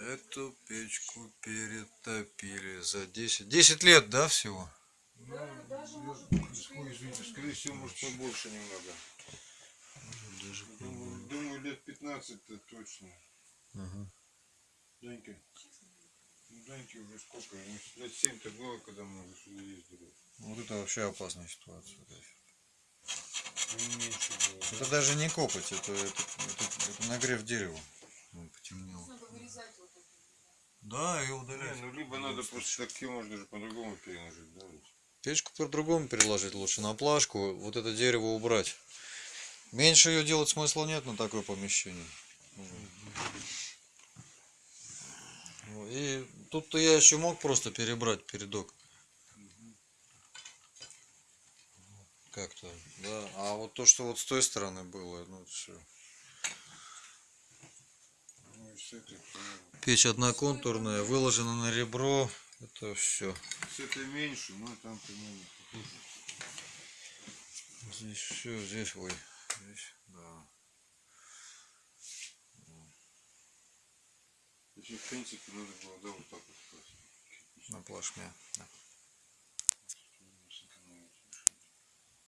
Эту печку перетопили за 10. 10 лет, да, всего? Ну, ой, извините, скорее всего, может побольше немного. Даже Думаю, думаю, лет 15-то точно. Ага. Данька. Ну, Даньке уже сколько? Лет 7-то было, когда мы уже сюда ездили. Вот это вообще опасная ситуация. Ну, меньше было. Это даже не копоть, это, это, это- это нагрев дерева. Он потемнел. Надо вырезать вот это. Да, и Не, удалять. ну либо надо просто ее можно же по-другому переложить, да? Печку по-другому переложить лучше на плашку, вот это дерево убрать. Меньше ее делать смысла нет на такое помещение. И тут-то я еще мог просто перебрать передок. Как-то, да. А вот то, что вот с той стороны было, ну все. Ну, и с этой, понятно. Печь одноконтурная, выложена на ребро. Это все. С этой меньше, но там примерно похоже. Здесь все, здесь, ой, здесь, да. Вообще, в принципе, надо было, да, вот так вот. На плашме. Да.